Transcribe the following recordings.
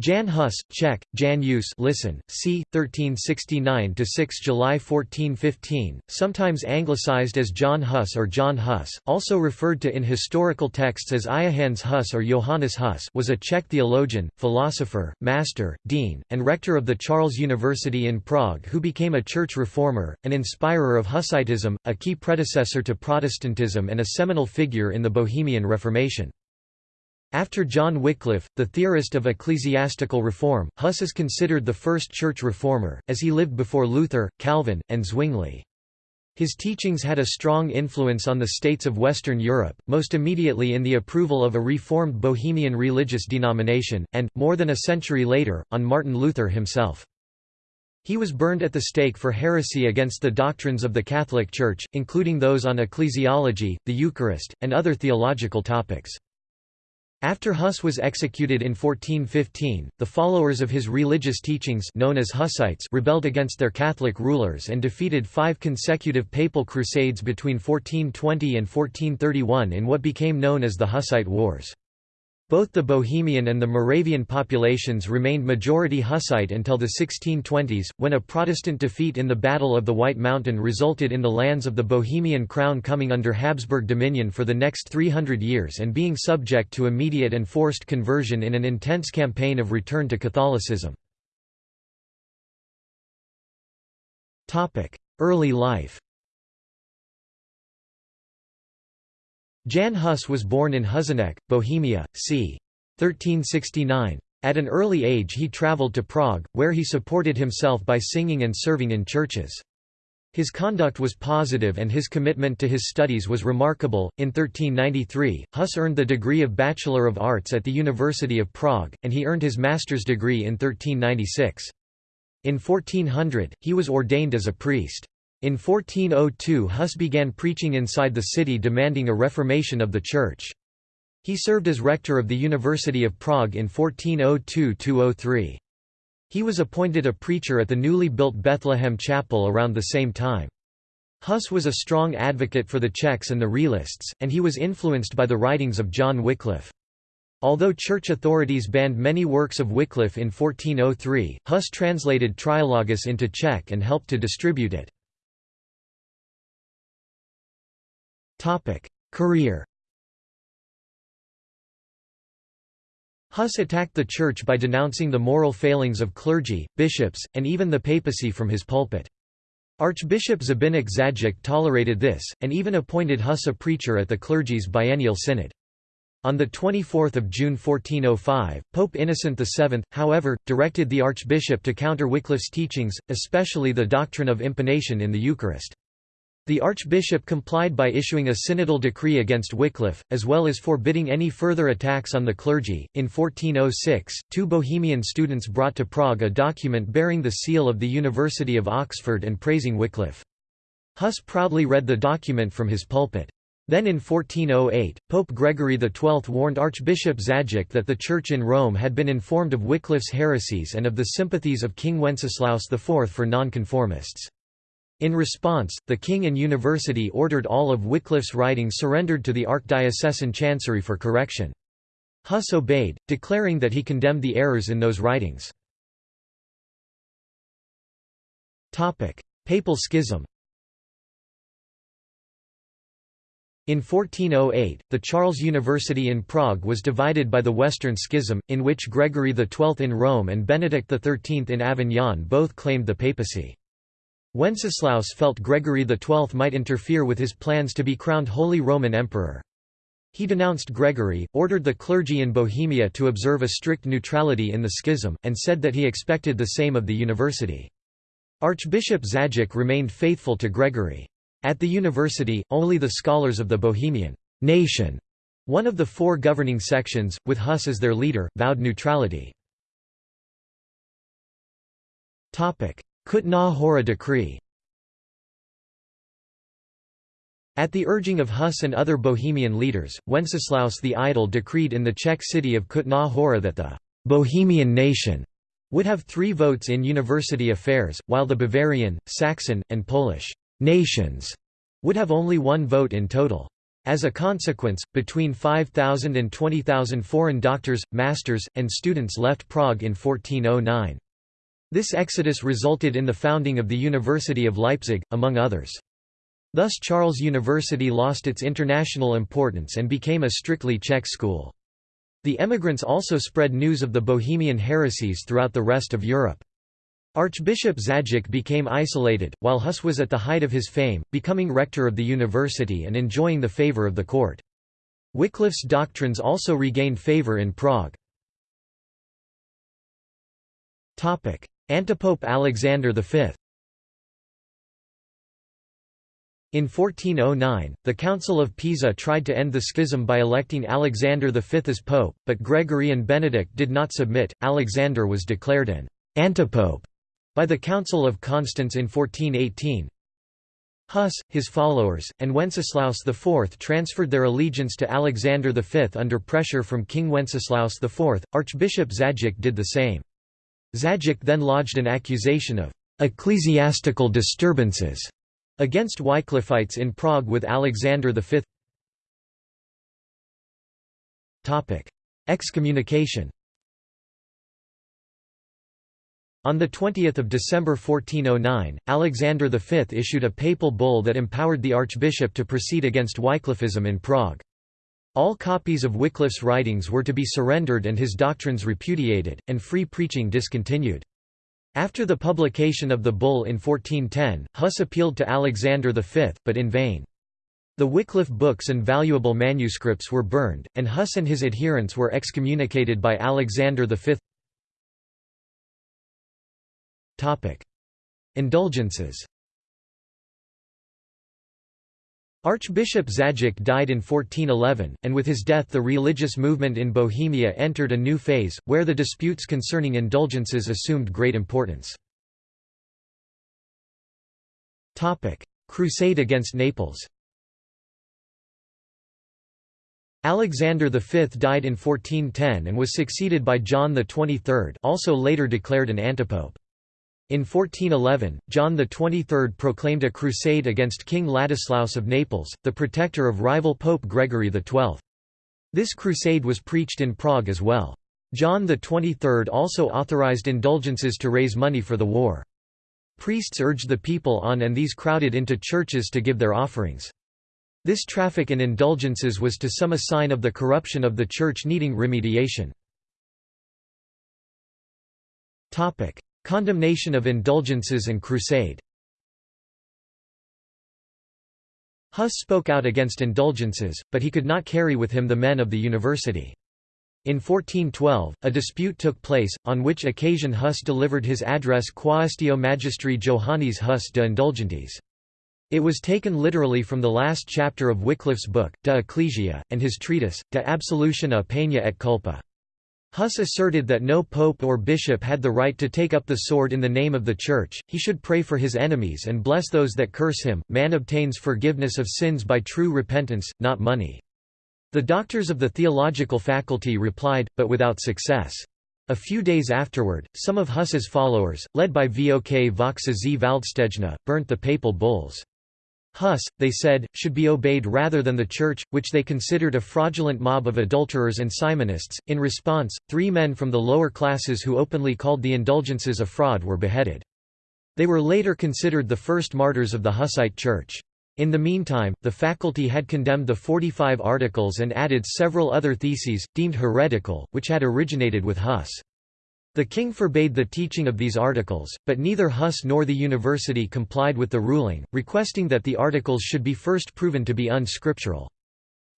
Jan Hus, Czech, Jan Hus listen, c. 1369–6 July 1415, sometimes anglicized as John Hus or John Hus, also referred to in historical texts as Iahans Hus or Johannes Hus was a Czech theologian, philosopher, master, dean, and rector of the Charles University in Prague who became a church reformer, an inspirer of Hussitism, a key predecessor to Protestantism and a seminal figure in the Bohemian Reformation. After John Wycliffe, the theorist of ecclesiastical reform, Huss is considered the first church reformer, as he lived before Luther, Calvin, and Zwingli. His teachings had a strong influence on the states of Western Europe, most immediately in the approval of a reformed Bohemian religious denomination, and, more than a century later, on Martin Luther himself. He was burned at the stake for heresy against the doctrines of the Catholic Church, including those on ecclesiology, the Eucharist, and other theological topics. After Huss was executed in 1415, the followers of his religious teachings known as Hussites rebelled against their Catholic rulers and defeated five consecutive papal crusades between 1420 and 1431 in what became known as the Hussite Wars. Both the Bohemian and the Moravian populations remained majority Hussite until the 1620s, when a Protestant defeat in the Battle of the White Mountain resulted in the lands of the Bohemian crown coming under Habsburg dominion for the next 300 years and being subject to immediate and forced conversion in an intense campaign of return to Catholicism. Early life Jan Hus was born in Husinec, Bohemia, c. 1369. At an early age he travelled to Prague, where he supported himself by singing and serving in churches. His conduct was positive and his commitment to his studies was remarkable. In 1393, Hus earned the degree of Bachelor of Arts at the University of Prague, and he earned his master's degree in 1396. In 1400, he was ordained as a priest. In 1402 Huss began preaching inside the city demanding a reformation of the church. He served as rector of the University of Prague in 1402–03. He was appointed a preacher at the newly built Bethlehem Chapel around the same time. Huss was a strong advocate for the Czechs and the Realists, and he was influenced by the writings of John Wycliffe. Although church authorities banned many works of Wycliffe in 1403, Huss translated Trialogus into Czech and helped to distribute it. Career Huss attacked the Church by denouncing the moral failings of clergy, bishops, and even the papacy from his pulpit. Archbishop Zbyněk Zajíc tolerated this, and even appointed Huss a preacher at the clergy's biennial synod. On 24 June 1405, Pope Innocent VII, however, directed the archbishop to counter Wycliffe's teachings, especially the doctrine of impanation in the Eucharist. The archbishop complied by issuing a synodal decree against Wycliffe, as well as forbidding any further attacks on the clergy. In 1406, two Bohemian students brought to Prague a document bearing the seal of the University of Oxford and praising Wycliffe. Huss proudly read the document from his pulpit. Then in 1408, Pope Gregory XII warned Archbishop Zajíc that the Church in Rome had been informed of Wycliffe's heresies and of the sympathies of King Wenceslaus IV for nonconformists. In response, the king and university ordered all of Wycliffe's writings surrendered to the archdiocesan chancery for correction. Huss obeyed, declaring that he condemned the errors in those writings. Papal schism In 1408, the Charles University in Prague was divided by the Western Schism, in which Gregory XII in Rome and Benedict XIII in Avignon both claimed the papacy. Wenceslaus felt Gregory XII might interfere with his plans to be crowned Holy Roman Emperor. He denounced Gregory, ordered the clergy in Bohemia to observe a strict neutrality in the schism, and said that he expected the same of the university. Archbishop Zajíc remained faithful to Gregory. At the university, only the scholars of the Bohemian nation, one of the four governing sections, with Huss as their leader, vowed neutrality. Kutná Hora Decree At the urging of Huss and other Bohemian leaders, Wenceslaus the Idle decreed in the Czech city of Kutná Hora that the «Bohemian nation» would have three votes in university affairs, while the Bavarian, Saxon, and Polish «nations» would have only one vote in total. As a consequence, between 5,000 and 20,000 foreign doctors, masters, and students left Prague in 1409. This exodus resulted in the founding of the University of Leipzig, among others. Thus Charles University lost its international importance and became a strictly Czech school. The emigrants also spread news of the Bohemian heresies throughout the rest of Europe. Archbishop Zajíc became isolated, while Huss was at the height of his fame, becoming rector of the university and enjoying the favour of the court. Wycliffe's doctrines also regained favour in Prague. Antipope Alexander V In 1409, the Council of Pisa tried to end the schism by electing Alexander V as pope, but Gregory and Benedict did not submit. Alexander was declared an antipope by the Council of Constance in 1418. Huss, his followers, and Wenceslaus IV transferred their allegiance to Alexander V under pressure from King Wenceslaus IV. Archbishop Zajíc did the same. Zajíc then lodged an accusation of ecclesiastical disturbances against Wycliffites in Prague with Alexander V. Excommunication On 20 December 1409, Alexander V issued a papal bull that empowered the archbishop to proceed against Wycliffism in Prague. All copies of Wycliffe's writings were to be surrendered and his doctrines repudiated, and free preaching discontinued. After the publication of the bull in 1410, Huss appealed to Alexander V, but in vain. The Wycliffe books and valuable manuscripts were burned, and Huss and his adherents were excommunicated by Alexander V. Indulgences Archbishop Zajíc died in 1411, and with his death the religious movement in Bohemia entered a new phase, where the disputes concerning indulgences assumed great importance. Crusade against Naples Alexander V died in 1410 and was succeeded by John XXIII also later declared an antipope. In 1411, John XXIII proclaimed a crusade against King Ladislaus of Naples, the protector of rival Pope Gregory XII. This crusade was preached in Prague as well. John XXIII also authorized indulgences to raise money for the war. Priests urged the people on and these crowded into churches to give their offerings. This traffic in indulgences was to some a sign of the corruption of the Church needing remediation. Condemnation of indulgences and crusade Huss spoke out against indulgences, but he could not carry with him the men of the university. In 1412, a dispute took place, on which occasion Huss delivered his address Quaestio Magistri Johannes Huss de Indulgentes. It was taken literally from the last chapter of Wycliffe's book, De Ecclesia, and his treatise, De Absolutione Peña et Culpa. Huss asserted that no pope or bishop had the right to take up the sword in the name of the Church, he should pray for his enemies and bless those that curse him. Man obtains forgiveness of sins by true repentance, not money. The doctors of the theological faculty replied, but without success. A few days afterward, some of Huss's followers, led by Vok Voksa z Valdštejna, burnt the papal bulls. Huss, they said, should be obeyed rather than the Church, which they considered a fraudulent mob of adulterers and simonists. In response, three men from the lower classes who openly called the indulgences a fraud were beheaded. They were later considered the first martyrs of the Hussite Church. In the meantime, the faculty had condemned the 45 articles and added several other theses, deemed heretical, which had originated with Huss. The king forbade the teaching of these articles, but neither Huss nor the university complied with the ruling, requesting that the articles should be first proven to be unscriptural.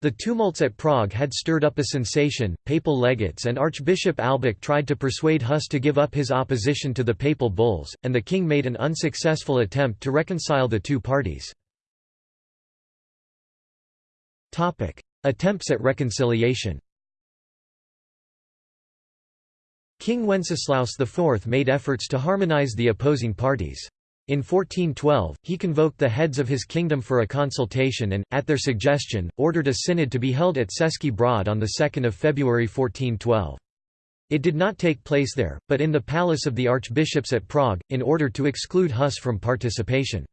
The tumults at Prague had stirred up a sensation, papal legates and Archbishop Albik tried to persuade Huss to give up his opposition to the papal bulls, and the king made an unsuccessful attempt to reconcile the two parties. Attempts at reconciliation King Wenceslaus IV made efforts to harmonize the opposing parties. In 1412, he convoked the heads of his kingdom for a consultation and, at their suggestion, ordered a synod to be held at Český Brod on 2 February 1412. It did not take place there, but in the palace of the archbishops at Prague, in order to exclude Huss from participation.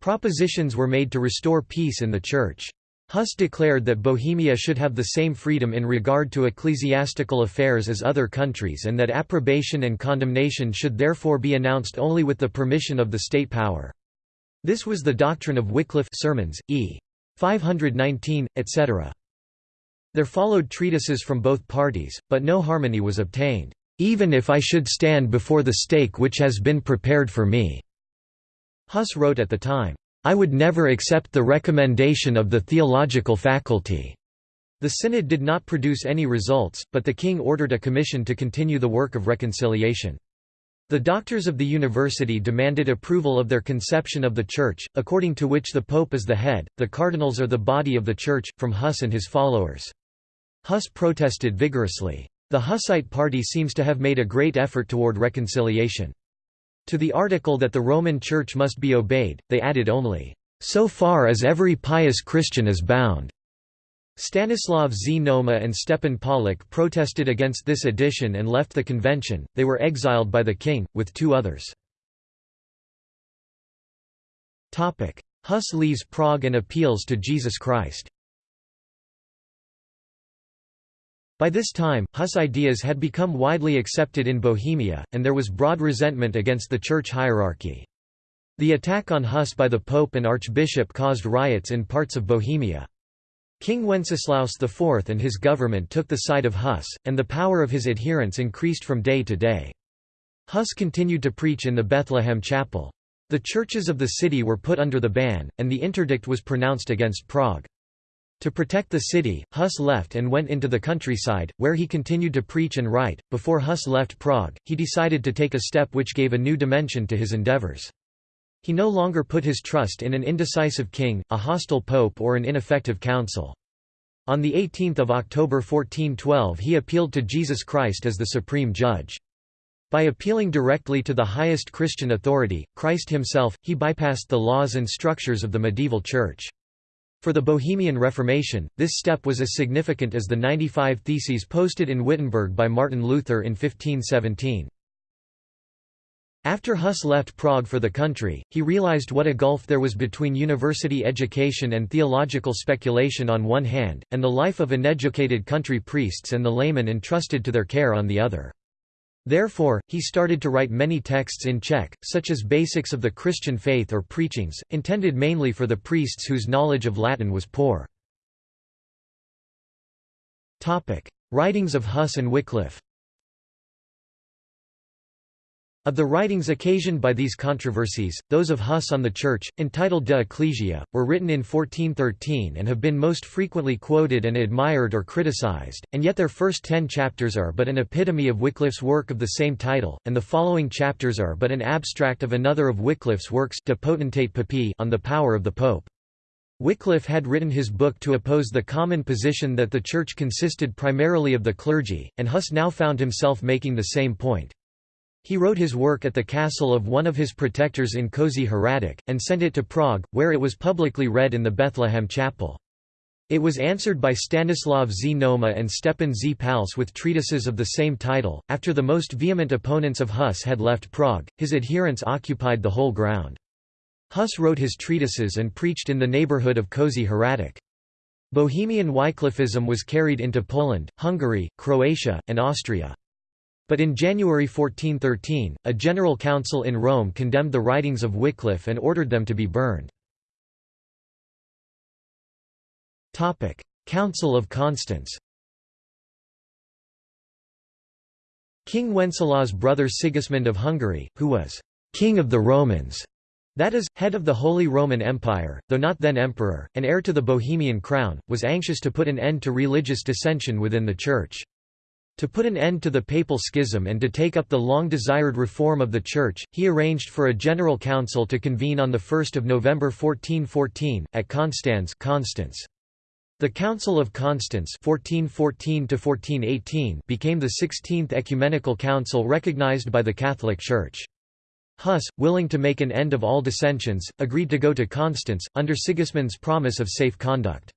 Propositions were made to restore peace in the Church. Huss declared that Bohemia should have the same freedom in regard to ecclesiastical affairs as other countries and that approbation and condemnation should therefore be announced only with the permission of the state power. This was the doctrine of Wycliffe Sermons, e. 519, etc. There followed treatises from both parties, but no harmony was obtained, "...even if I should stand before the stake which has been prepared for me." Huss wrote at the time, I would never accept the recommendation of the theological faculty. The synod did not produce any results, but the king ordered a commission to continue the work of reconciliation. The doctors of the university demanded approval of their conception of the Church, according to which the Pope is the head, the cardinals are the body of the Church, from Huss and his followers. Huss protested vigorously. The Hussite party seems to have made a great effort toward reconciliation. To the article that the Roman Church must be obeyed, they added only, "...so far as every pious Christian is bound." Stanislav Znojma and Stepan Pollock protested against this addition and left the convention, they were exiled by the king, with two others. Huss leaves Prague and appeals to Jesus Christ By this time, Huss ideas had become widely accepted in Bohemia, and there was broad resentment against the church hierarchy. The attack on Huss by the Pope and Archbishop caused riots in parts of Bohemia. King Wenceslaus IV and his government took the side of Huss, and the power of his adherents increased from day to day. Huss continued to preach in the Bethlehem chapel. The churches of the city were put under the ban, and the interdict was pronounced against Prague. To protect the city, Huss left and went into the countryside, where he continued to preach and write. Before Huss left Prague, he decided to take a step which gave a new dimension to his endeavors. He no longer put his trust in an indecisive king, a hostile pope or an ineffective council. On 18 October 1412 he appealed to Jesus Christ as the supreme judge. By appealing directly to the highest Christian authority, Christ himself, he bypassed the laws and structures of the medieval church. For the Bohemian Reformation, this step was as significant as the 95 Theses posted in Wittenberg by Martin Luther in 1517. After Huss left Prague for the country, he realized what a gulf there was between university education and theological speculation on one hand, and the life of uneducated country priests and the laymen entrusted to their care on the other. Therefore, he started to write many texts in Czech, such as Basics of the Christian Faith or Preachings, intended mainly for the priests whose knowledge of Latin was poor. Writings of Huss and Wycliffe of the writings occasioned by these controversies, those of Huss on the Church, entitled De Ecclesia, were written in 1413 and have been most frequently quoted and admired or criticized, and yet their first ten chapters are but an epitome of Wycliffe's work of the same title, and the following chapters are but an abstract of another of Wycliffe's works De Potestate Papae on the power of the Pope. Wycliffe had written his book to oppose the common position that the Church consisted primarily of the clergy, and Huss now found himself making the same point. He wrote his work at the castle of one of his protectors in Kozy Hradec, and sent it to Prague, where it was publicly read in the Bethlehem chapel. It was answered by Stanislav Znojma and Stepan Z. Pals with treatises of the same title. After the most vehement opponents of Huss had left Prague, his adherents occupied the whole ground. Huss wrote his treatises and preached in the neighborhood of Kozy Hradec. Bohemian Wycliffism was carried into Poland, Hungary, Croatia, and Austria. But in January 1413, a general council in Rome condemned the writings of Wycliffe and ordered them to be burned. Council of Constance King Wenceslaus' brother Sigismund of Hungary, who was «king of the Romans», that is, head of the Holy Roman Empire, though not then emperor, and heir to the Bohemian crown, was anxious to put an end to religious dissension within the Church. To put an end to the papal schism and to take up the long-desired reform of the Church, he arranged for a general council to convene on 1 November 1414, at Constance Konstanz. The Council of Constance 1414 became the 16th ecumenical council recognized by the Catholic Church. Huss, willing to make an end of all dissensions, agreed to go to Constance, under Sigismund's promise of safe conduct.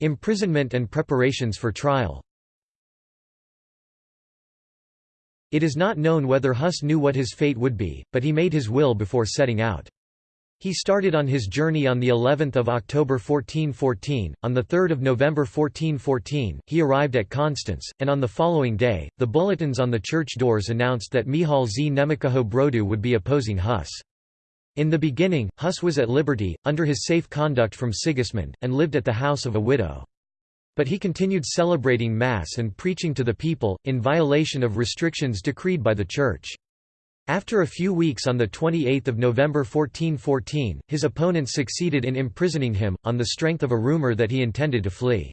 Imprisonment and preparations for trial It is not known whether Huss knew what his fate would be, but he made his will before setting out. He started on his journey on the 11th of October 1414. On the 3rd of November 1414, he arrived at Constance, and on the following day, the bulletins on the church doors announced that Michal z Německého Brodu would be opposing Huss. In the beginning, Huss was at liberty, under his safe conduct from Sigismund, and lived at the house of a widow. But he continued celebrating Mass and preaching to the people, in violation of restrictions decreed by the Church. After a few weeks on 28 November 1414, his opponents succeeded in imprisoning him, on the strength of a rumour that he intended to flee.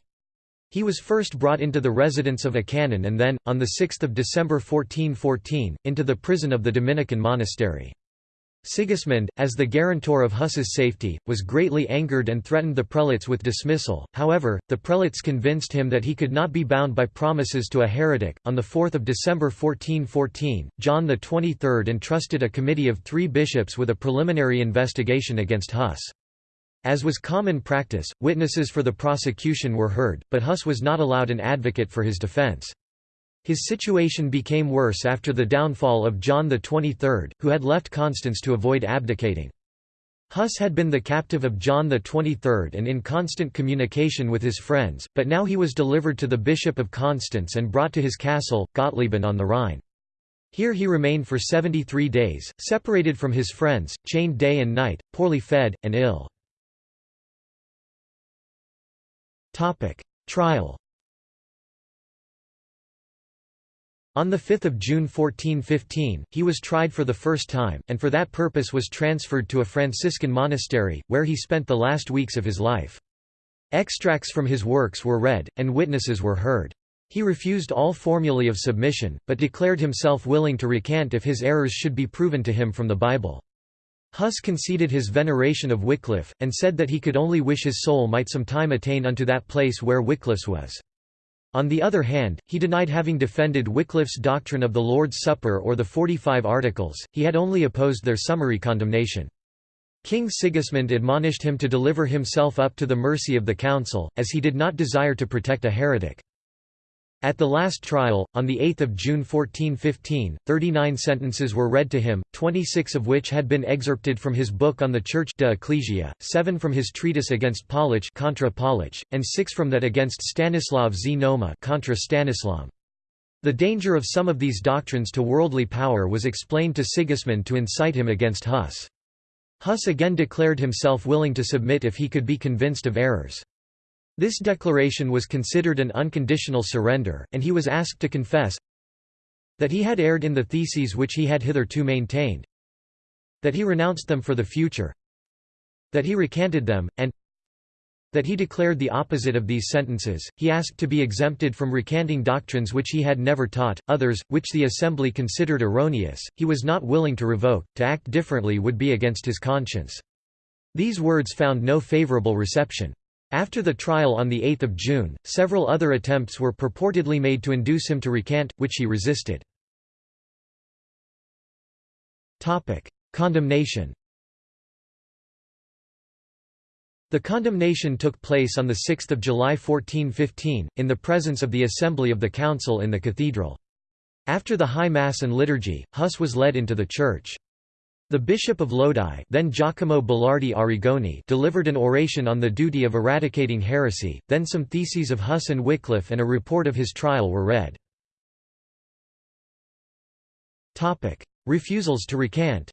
He was first brought into the residence of a canon and then, on 6 December 1414, into the prison of the Dominican monastery. Sigismund, as the guarantor of Huss's safety, was greatly angered and threatened the prelates with dismissal. However, the prelates convinced him that he could not be bound by promises to a heretic. On 4 December 1414, John XXIII entrusted a committee of three bishops with a preliminary investigation against Huss. As was common practice, witnesses for the prosecution were heard, but Huss was not allowed an advocate for his defense. His situation became worse after the downfall of John XXIII, who had left Constance to avoid abdicating. Huss had been the captive of John XXIII and in constant communication with his friends, but now he was delivered to the Bishop of Constance and brought to his castle, Gottlieben on the Rhine. Here he remained for 73 days, separated from his friends, chained day and night, poorly fed, and ill. Trial On 5 June 1415, he was tried for the first time, and for that purpose was transferred to a Franciscan monastery, where he spent the last weeks of his life. Extracts from his works were read, and witnesses were heard. He refused all formulae of submission, but declared himself willing to recant if his errors should be proven to him from the Bible. Huss conceded his veneration of Wycliffe, and said that he could only wish his soul might some time attain unto that place where Wycliffe's was. On the other hand, he denied having defended Wycliffe's doctrine of the Lord's Supper or the Forty-Five Articles, he had only opposed their summary condemnation. King Sigismund admonished him to deliver himself up to the mercy of the council, as he did not desire to protect a heretic. At the last trial, on 8 June 1415, 39 sentences were read to him, 26 of which had been excerpted from his book on the Church de Ecclesia, 7 from his treatise against Polish contra Polish, and 6 from that against Stanislav z Noma contra Stanislam. The danger of some of these doctrines to worldly power was explained to Sigismund to incite him against Huss. Huss again declared himself willing to submit if he could be convinced of errors. This declaration was considered an unconditional surrender, and he was asked to confess that he had erred in the theses which he had hitherto maintained, that he renounced them for the future, that he recanted them, and that he declared the opposite of these sentences. He asked to be exempted from recanting doctrines which he had never taught, others, which the assembly considered erroneous, he was not willing to revoke, to act differently would be against his conscience. These words found no favorable reception. After the trial on 8 June, several other attempts were purportedly made to induce him to recant, which he resisted. Condemnation The condemnation took place on 6 July 1415, in the presence of the Assembly of the Council in the cathedral. After the High Mass and liturgy, Huss was led into the church. The Bishop of Lodi then Giacomo Balardi Arrigoni delivered an oration on the duty of eradicating heresy, then some theses of Huss and Wycliffe and a report of his trial were read. Refusals to recant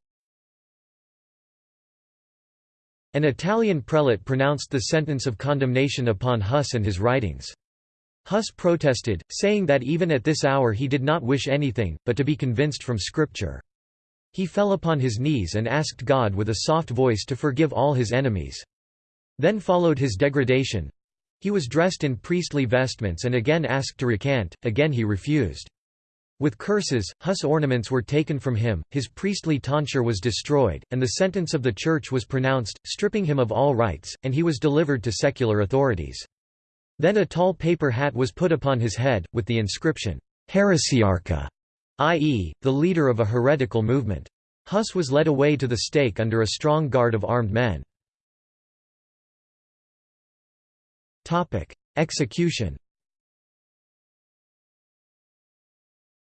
An Italian prelate pronounced the sentence of condemnation upon Huss and his writings. Huss protested, saying that even at this hour he did not wish anything, but to be convinced from Scripture. He fell upon his knees and asked God with a soft voice to forgive all his enemies. Then followed his degradation. He was dressed in priestly vestments and again asked to recant, again he refused. With curses, Huss ornaments were taken from him, his priestly tonsure was destroyed, and the sentence of the Church was pronounced, stripping him of all rights, and he was delivered to secular authorities. Then a tall paper hat was put upon his head, with the inscription, Heresiarcha, i.e., the leader of a heretical movement. Huss was led away to the stake under a strong guard of armed men. Execution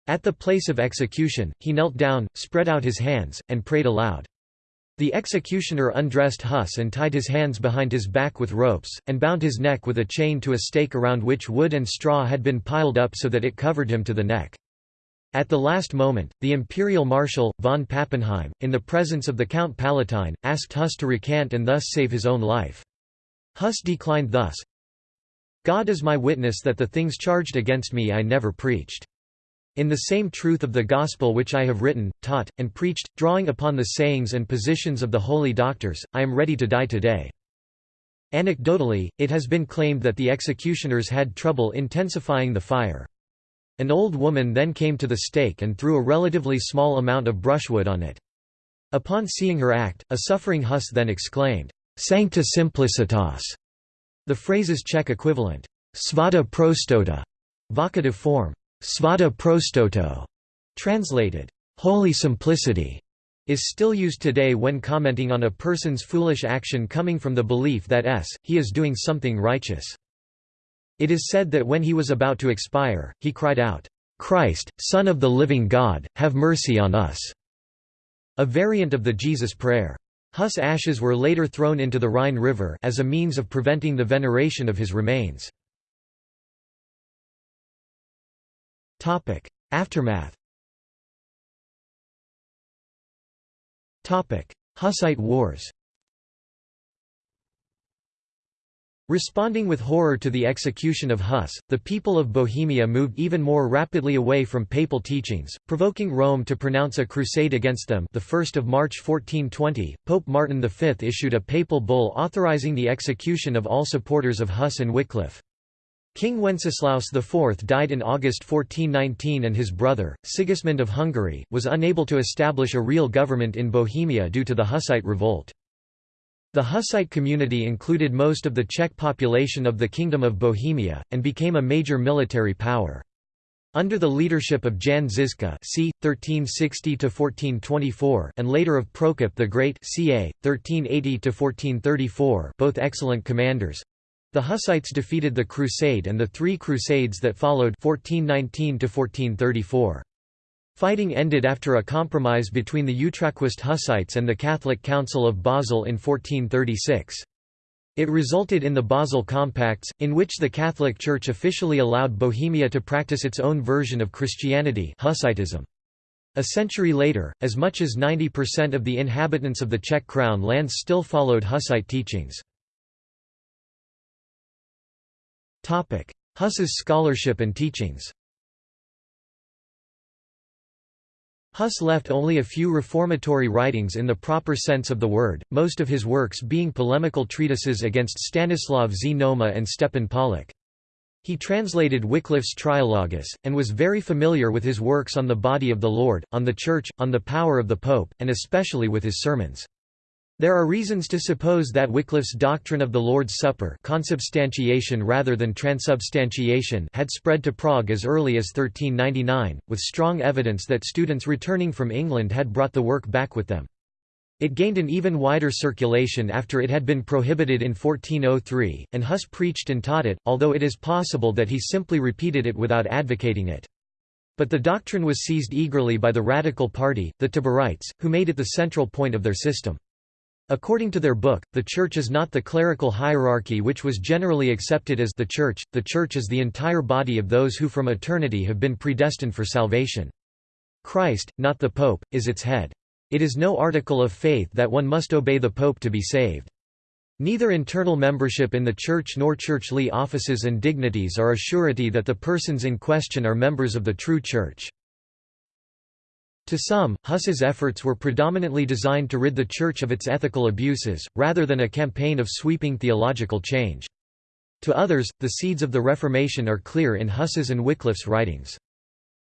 At the place of execution, he knelt down, spread out his hands, and prayed aloud. The executioner undressed Huss and tied his hands behind his back with ropes, and bound his neck with a chain to a stake around which wood and straw had been piled up so that it covered him to the neck. At the last moment, the imperial marshal, von Pappenheim, in the presence of the Count Palatine, asked Huss to recant and thus save his own life. Huss declined thus, God is my witness that the things charged against me I never preached. In the same truth of the gospel which I have written, taught, and preached, drawing upon the sayings and positions of the holy doctors, I am ready to die today. Anecdotally, it has been claimed that the executioners had trouble intensifying the fire. An old woman then came to the stake and threw a relatively small amount of brushwood on it. Upon seeing her act, a suffering Huss then exclaimed, Sancta simplicitas. The phrase's Czech equivalent, svata prostota, vocative form, Svata prostoto, translated, holy simplicity, is still used today when commenting on a person's foolish action coming from the belief that s, he is doing something righteous. It is said that when he was about to expire, he cried out, Christ, Son of the living God, have mercy on us. A variant of the Jesus prayer. Huss' ashes were later thrown into the Rhine River as a means of preventing the veneration of his remains. Aftermath. Hussite Wars. Responding with horror to the execution of Huss, the people of Bohemia moved even more rapidly away from papal teachings, provoking Rome to pronounce a crusade against them the 1st of March 1420, Pope Martin V issued a papal bull authorizing the execution of all supporters of Huss and Wycliffe. King Wenceslaus IV died in August 1419 and his brother, Sigismund of Hungary, was unable to establish a real government in Bohemia due to the Hussite revolt. The Hussite community included most of the Czech population of the Kingdom of Bohemia, and became a major military power. Under the leadership of Jan Žižka c. 1360–1424 and later of Prokop the Great ca. 1380–1434 both excellent commanders, the Hussites defeated the Crusade and the three Crusades that followed 1419 1434. Fighting ended after a compromise between the Utraquist Hussites and the Catholic Council of Basel in 1436. It resulted in the Basel Compacts, in which the Catholic Church officially allowed Bohemia to practice its own version of Christianity Hussitism. A century later, as much as 90% of the inhabitants of the Czech crown lands still followed Hussite teachings. Huss's scholarship and teachings Huss left only a few reformatory writings in the proper sense of the word, most of his works being polemical treatises against Stanislav Z. Noma and Stepan Pollock. He translated Wycliffe's Trialogus, and was very familiar with his works on the body of the Lord, on the Church, on the power of the Pope, and especially with his sermons. There are reasons to suppose that Wycliffe's doctrine of the Lord's Supper consubstantiation rather than transubstantiation had spread to Prague as early as 1399, with strong evidence that students returning from England had brought the work back with them. It gained an even wider circulation after it had been prohibited in 1403, and Huss preached and taught it, although it is possible that he simply repeated it without advocating it. But the doctrine was seized eagerly by the Radical Party, the Taborites, who made it the central point of their system. According to their book, the Church is not the clerical hierarchy which was generally accepted as the Church, the Church is the entire body of those who from eternity have been predestined for salvation. Christ, not the Pope, is its head. It is no article of faith that one must obey the Pope to be saved. Neither internal membership in the Church nor churchly offices and dignities are a surety that the persons in question are members of the true Church. To some, Huss's efforts were predominantly designed to rid the Church of its ethical abuses, rather than a campaign of sweeping theological change. To others, the seeds of the Reformation are clear in Huss's and Wycliffe's writings.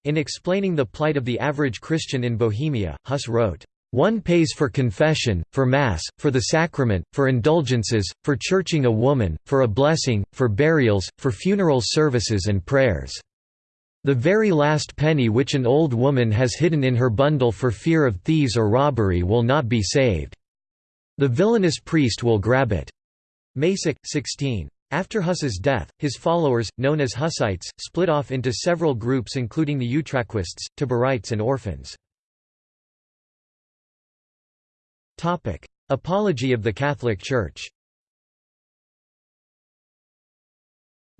In explaining the plight of the average Christian in Bohemia, Huss wrote, "...one pays for confession, for Mass, for the sacrament, for indulgences, for churching a woman, for a blessing, for burials, for funeral services and prayers." The very last penny which an old woman has hidden in her bundle for fear of thieves or robbery will not be saved. The villainous priest will grab it." Masac, 16. After Huss's death, his followers, known as Hussites, split off into several groups including the Utraquists, Taborites and orphans. Apology of the Catholic Church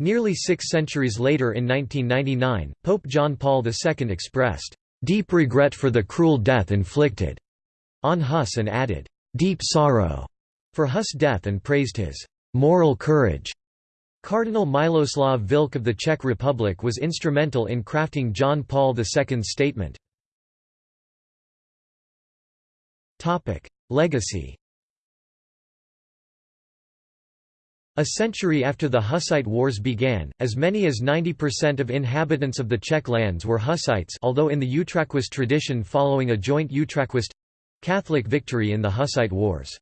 Nearly six centuries later in 1999, Pope John Paul II expressed, "...deep regret for the cruel death inflicted," on Hus and added, "...deep sorrow," for Hus' death and praised his "...moral courage." Cardinal Miloslav Vlk of the Czech Republic was instrumental in crafting John Paul II's statement. Legacy A century after the Hussite Wars began, as many as 90% of inhabitants of the Czech lands were Hussites although in the Utraquist tradition following a joint Utraquist—Catholic victory in the Hussite Wars.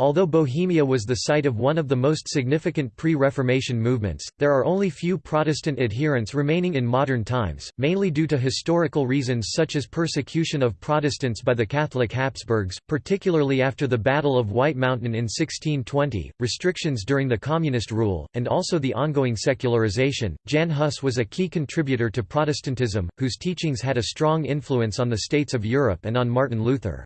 Although Bohemia was the site of one of the most significant pre-Reformation movements, there are only few Protestant adherents remaining in modern times, mainly due to historical reasons such as persecution of Protestants by the Catholic Habsburgs, particularly after the Battle of White Mountain in 1620, restrictions during the communist rule, and also the ongoing secularization. Jan Hus was a key contributor to Protestantism, whose teachings had a strong influence on the states of Europe and on Martin Luther.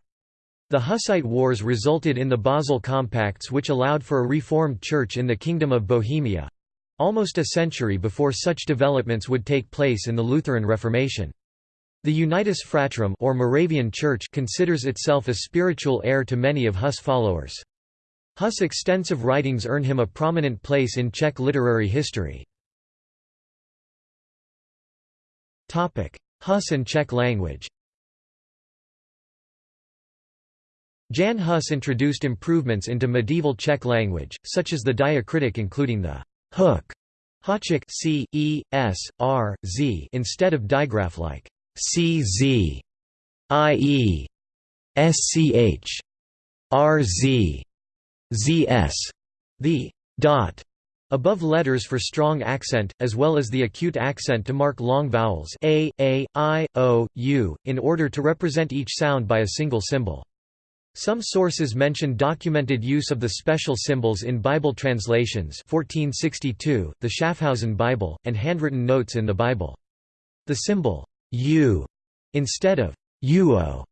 The Hussite Wars resulted in the Basel Compacts which allowed for a reformed church in the Kingdom of Bohemia—almost a century before such developments would take place in the Lutheran Reformation. The Unitas Fratrum or Moravian Church considers itself a spiritual heir to many of Hus followers. Hus' extensive writings earn him a prominent place in Czech literary history. Hus and Czech language Jan Hus introduced improvements into medieval Czech language, such as the diacritic including the hook háček c, e, s, r, z instead of digraph like cz, ie, sch, rz, zs. The dot above letters for strong accent, as well as the acute accent to mark long vowels a, a, i, o, u, in order to represent each sound by a single symbol. Some sources mention documented use of the special symbols in Bible translations 1462, the Schaffhausen Bible, and handwritten notes in the Bible. The symbol U instead of uo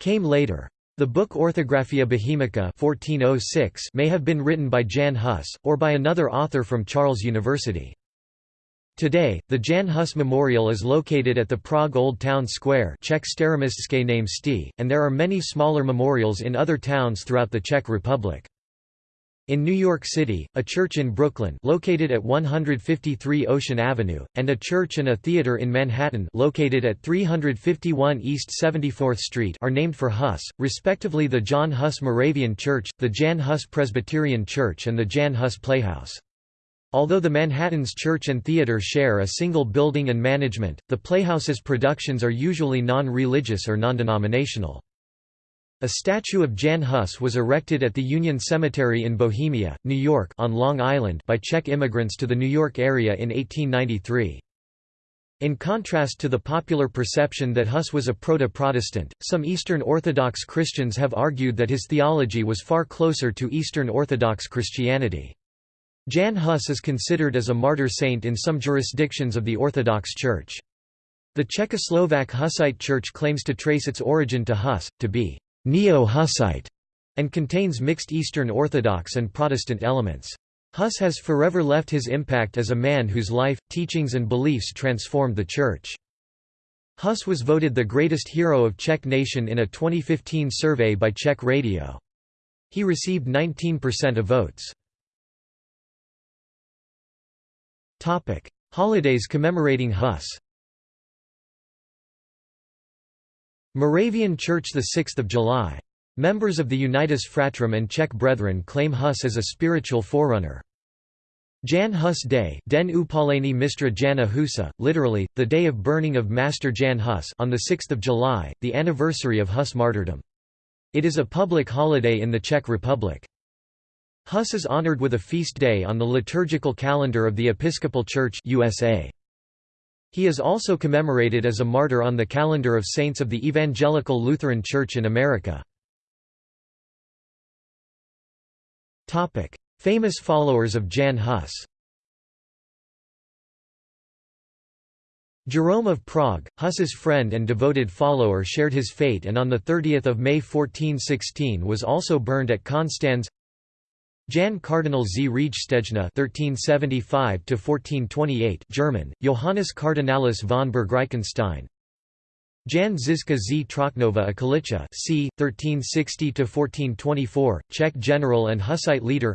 came later. The book Orthographia Bohemica 1406 may have been written by Jan Hus, or by another author from Charles University. Today, the Jan Hus Memorial is located at the Prague Old Town Square Czech name Sti, and there are many smaller memorials in other towns throughout the Czech Republic. In New York City, a church in Brooklyn located at 153 Ocean Avenue, and a church and a theater in Manhattan located at 351 East 74th Street are named for Hus, respectively the John Hus Moravian Church, the Jan Hus Presbyterian Church and the Jan Hus Playhouse. Although the Manhattan's church and theater share a single building and management, the Playhouse's productions are usually non-religious or non-denominational. A statue of Jan Hus was erected at the Union Cemetery in Bohemia, New York on Long Island by Czech immigrants to the New York area in 1893. In contrast to the popular perception that Hus was a proto-Protestant, some Eastern Orthodox Christians have argued that his theology was far closer to Eastern Orthodox Christianity. Jan Hus is considered as a martyr saint in some jurisdictions of the Orthodox Church. The Czechoslovak Hussite Church claims to trace its origin to Hus, to be neo-Hussite, and contains mixed Eastern Orthodox and Protestant elements. Hus has forever left his impact as a man whose life, teachings and beliefs transformed the Church. Hus was voted the greatest hero of Czech nation in a 2015 survey by Czech Radio. He received 19% of votes. Topic: Holidays commemorating Hus. Moravian Church the 6th of July. Members of the Unitas Fratrum and Czech Brethren claim Hus as a spiritual forerunner. Jan Hus Day Den Upaleni Mistra Jana Husa, literally, the day of burning of Master Jan Hus on 6 July, the anniversary of Hus martyrdom. It is a public holiday in the Czech Republic. Hus is honored with a feast day on the liturgical calendar of the Episcopal Church USA. He is also commemorated as a martyr on the calendar of saints of the Evangelical Lutheran Church in America. Famous followers of Jan Hus Jerome of Prague, Huss's friend and devoted follower shared his fate and on 30 May 1416 was also burned at Konstanz Jan Cardinal Z. Riegstejne (1375–1428), German, Johannes Cardinalis von Berg-Reichenstein. Jan Žižka z Trochnova a Kalicha, c. 1360–1424, Czech general and Hussite leader.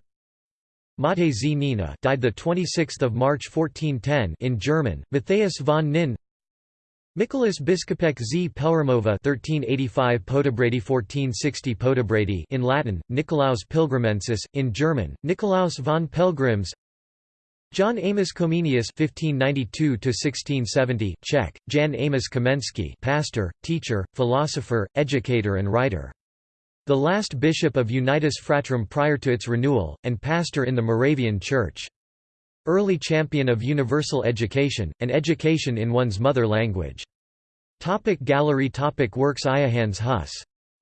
Mate z Nina, died the 26th of March 1410 in German. Matthias von Nin. Nicholas Biskupek z Pelhřimova 1385 Podebrady 1460 Podebrady in Latin, Nicolaus Pilgrimensis, in German, Nicolaus von Pelgrims John Amos Comenius (1592–1670), Czech, Jan Amos Komensky, pastor, teacher, philosopher, educator, and writer. The last bishop of Unitas Fratrum prior to its renewal, and pastor in the Moravian Church. Early champion of universal education, and education in one's mother language. Topic gallery topic Works Iohannes Hus.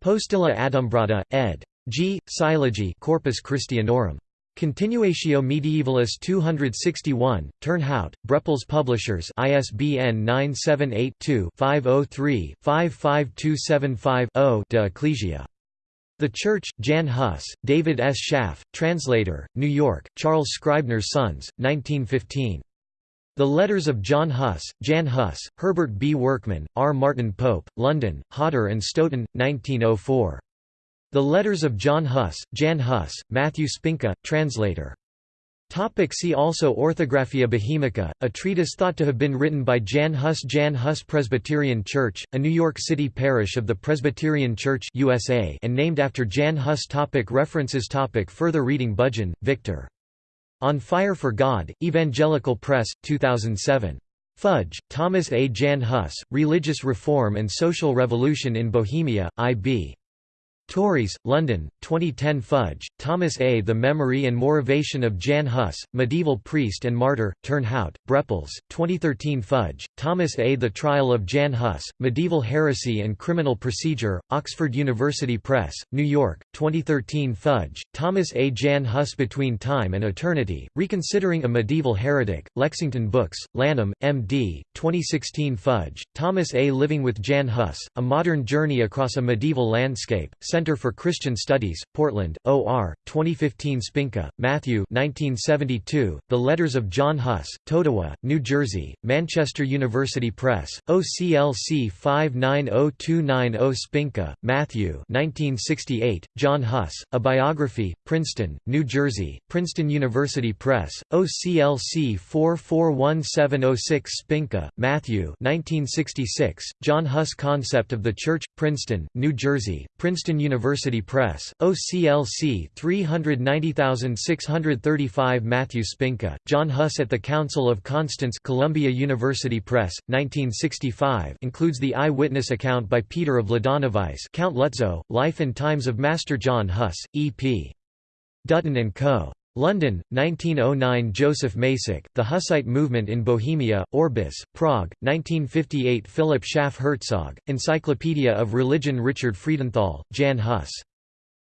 Postilla Adumbrata, ed. G. Silagi Corpus Christianorum. Continuatio Mediaevalis 261, Turnhout, Brepols Publishers ISBN 978-2-503-55275-0 De Ecclesia. The Church, Jan Hus, David S. Schaff, translator, New York, Charles Scribner's Sons, 1915. The Letters of John Huss, Jan Hus, Herbert B. Workman, R. Martin Pope, London, Hodder and Stoughton, 1904. The Letters of John Huss, Jan Hus, Matthew Spinka, translator. Topic see also Orthographia Bohemica, a treatise thought to have been written by Jan Hus Jan Hus Presbyterian Church, a New York City parish of the Presbyterian Church USA and named after Jan Hus topic References topic Further reading Budgen, Victor. On Fire for God, Evangelical Press, 2007. Fudge, Thomas A. Jan Hus, Religious Reform and Social Revolution in Bohemia, I.B. Tauris, London, 2010 Fudge, Thomas A. The Memory and Motivation of Jan Hus, Medieval Priest and Martyr, Turnhout, Brepols, 2013 Fudge, Thomas A. The Trial of Jan Hus, Medieval Heresy and Criminal Procedure, Oxford University Press, New York, 2013 Fudge, Thomas A. Jan Hus Between Time and Eternity, Reconsidering a Medieval Heretic, Lexington Books, Lanham, M.D., 2016 Fudge, Thomas A. Living with Jan Hus, A Modern Journey Across a Medieval Landscape, Center for Christian Studies, Portland, OR, 2015 Spinka, Matthew 1972, The Letters of John Huss, Totowa, New Jersey, Manchester University Press, OCLC 590290 Spinka, Matthew 1968, John Huss, A Biography, Princeton, New Jersey, Princeton University Press, OCLC 441706 Spinka, Matthew 1966, John Huss Concept of the Church, Princeton, New Jersey, Princeton University Press, OCLC 390635 Matthew Spinka, John Huss at the Council of Constance Columbia University Press, 1965 includes the eyewitness account by Peter of Mladoňovice Count Lutzow, Life and Times of Master John Huss, E.P. Dutton & Co. London, 1909 Joseph Macek, The Hussite Movement in Bohemia, Orbis, Prague, 1958 Philip Schaff Herzog, Encyclopedia of Religion Richard Friedenthal, Jan Hus.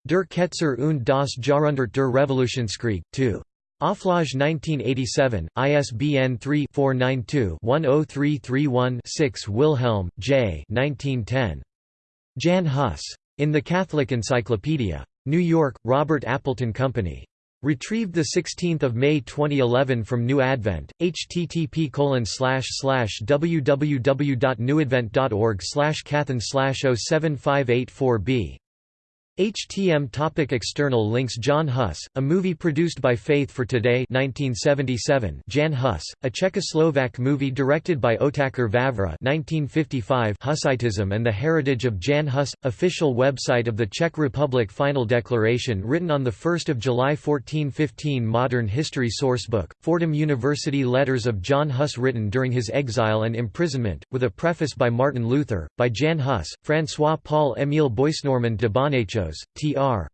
Der Ketzer und das Jahrhundert der Revolutionskrieg, 2. Auflage 1987, ISBN 3-492-10331-6 Wilhelm, J. 1910. Jan Hus. In the Catholic Encyclopedia. New York, Robert Appleton Company. Retrieved 16 May 2011 from New Advent, http www.newadvent.org cathen 07584b HTM topic External links John Huss, a movie produced by Faith for Today 1977 Jan Hus, a Czechoslovak movie directed by Otakar Vavra 1955 Hussitism and the Heritage of Jan Hus, official website of the Czech Republic Final Declaration written on 1 July 1415 Modern History Sourcebook, Fordham University Letters of John Hus written during his exile and imprisonment, with a preface by Martin Luther, by Jan Hus, François Paul Émile Boisnormand de Tr.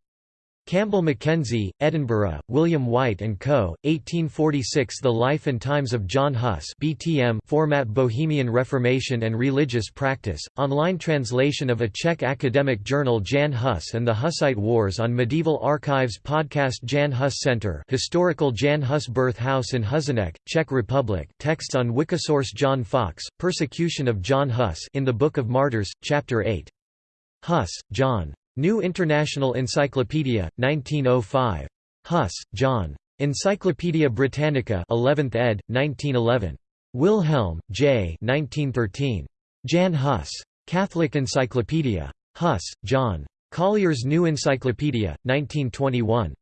Campbell Mackenzie, Edinburgh, William White & Co., 1846 The Life and Times of John Huss BTM format Bohemian Reformation and Religious Practice, online translation of a Czech academic journal Jan Hus and the Hussite Wars on Medieval Archives podcast Jan Hus Center Historical Jan Hus Birth House in Husinec, Czech Republic texts on Wikisource John Foxe, Persecution of John Hus in the Book of Martyrs, Chapter 8. Huss, John. New International Encyclopedia, 1905. Huss, John. Encyclopædia Britannica 11th ed., 1911. Wilhelm, J. 1913. Jan Hus. Catholic Encyclopedia. Huss, John. Collier's New Encyclopedia, 1921.